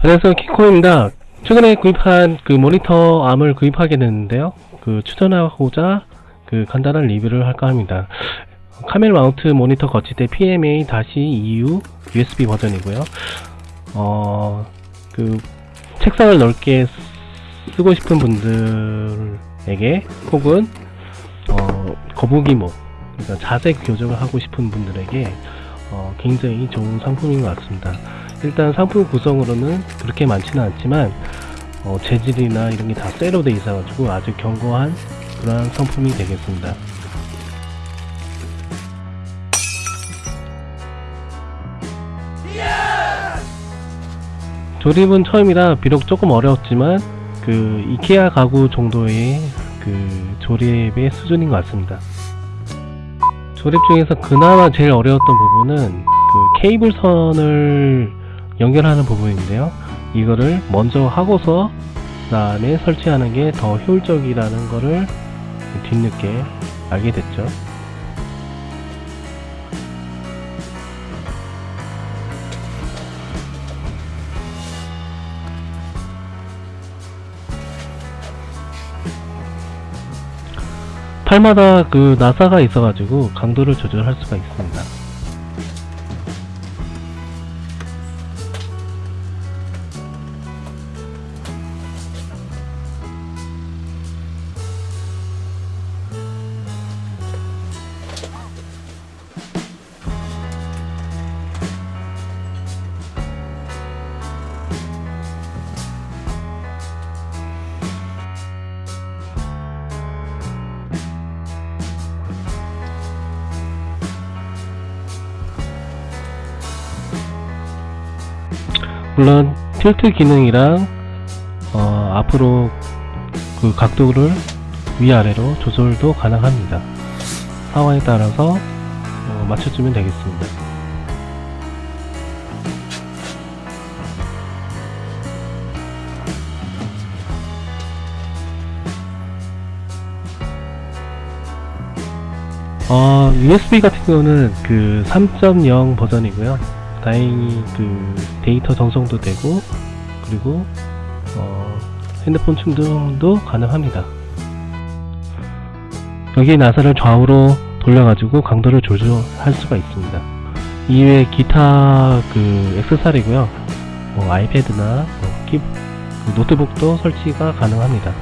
안녕하세요 키코입니다. 최근에 구입한 그 모니터 암을 구입하게 됐는데요. 그 추천하고자 그 간단한 리뷰를 할까 합니다. 카멜 마운트 모니터 거치대 PMA-EU USB 버전이고요. 어 그 책상을 넓게 쓰고 싶은 분들에게 혹은 어 거북이목 그러니까 자세 교정을 하고 싶은 분들에게 어, 굉장히 좋은 상품인 것 같습니다. 일단 상품 구성으로는 그렇게 많지는 않지만 어, 재질이나 이런 게 다 쇠로 돼 있어 가지고 아주 견고한 그러한 상품이 되겠습니다. 조립은 처음이라 비록 조금 어려웠지만 그 이케아 가구 정도의 그 조립의 수준인 것 같습니다. 조립 중에서 그나마 제일 어려웠던 부분은 그 케이블 선을 연결하는 부분인데요. 이거를 먼저 하고서 그 다음에 설치하는 게 더 효율적이라는 거를 뒤늦게 알게 됐죠. 팔마다 그 나사가 있어가지고 강도를 조절할 수가 있습니다. 물론 틸트 기능이랑 어, 앞으로 그 각도를 위아래로 조절도 가능합니다. 상황에 따라서 어, 맞춰주면 되겠습니다. 어, USB 같은 경우는 그 3.0 버전이고요. 다행히 그 데이터 전송도 되고 그리고 어, 핸드폰 충전도 가능합니다. 여기 나사를 좌우로 돌려가지고 강도를 조절할 수가 있습니다. 이외에 기타 그 액세서리고요. 뭐 아이패드나 뭐 키- 그 노트북도 설치가 가능합니다.